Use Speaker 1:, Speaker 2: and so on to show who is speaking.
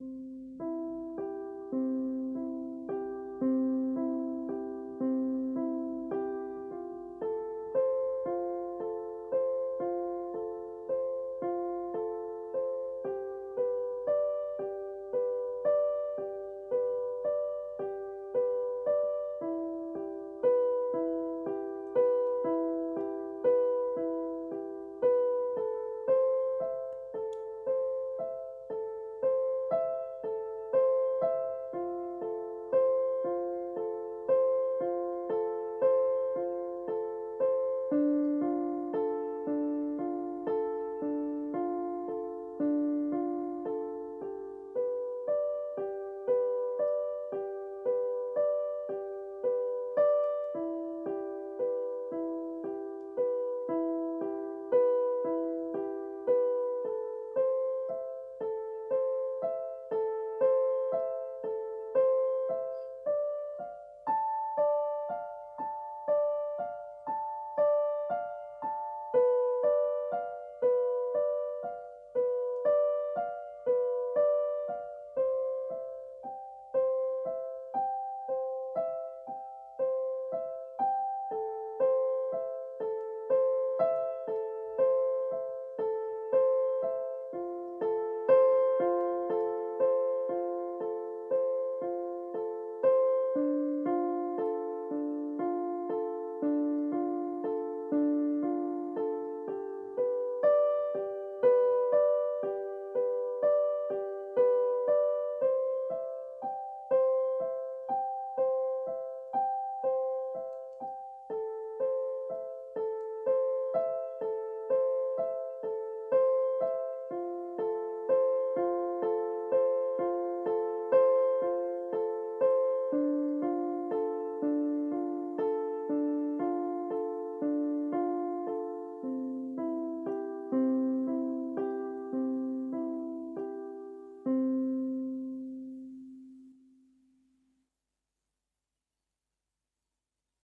Speaker 1: Música